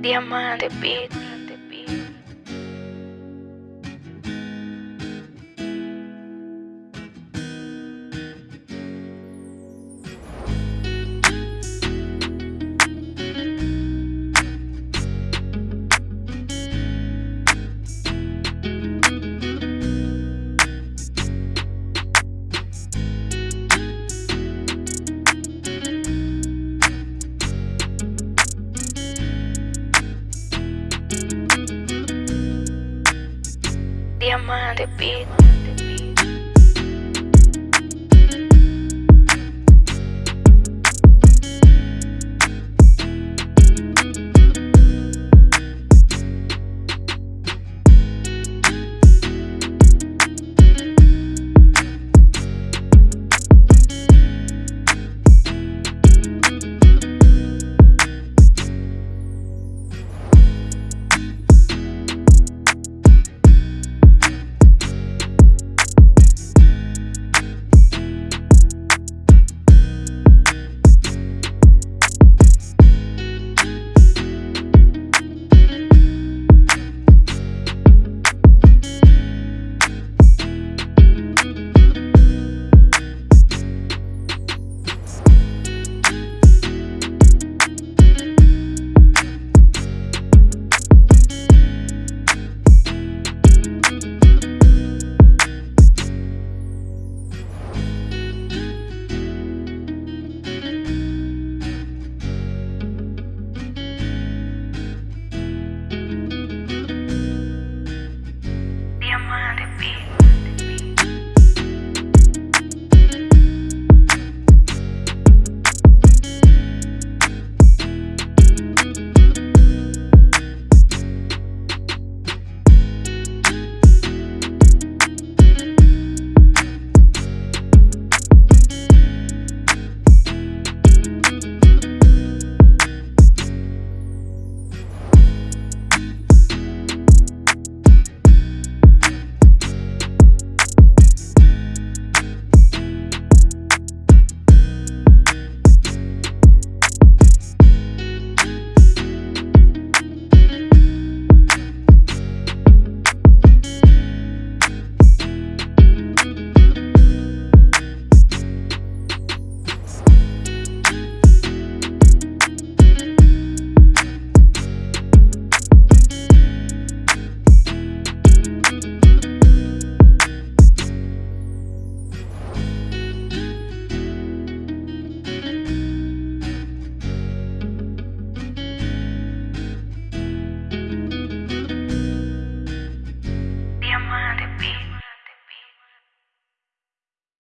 Diamante Beat. mind a beat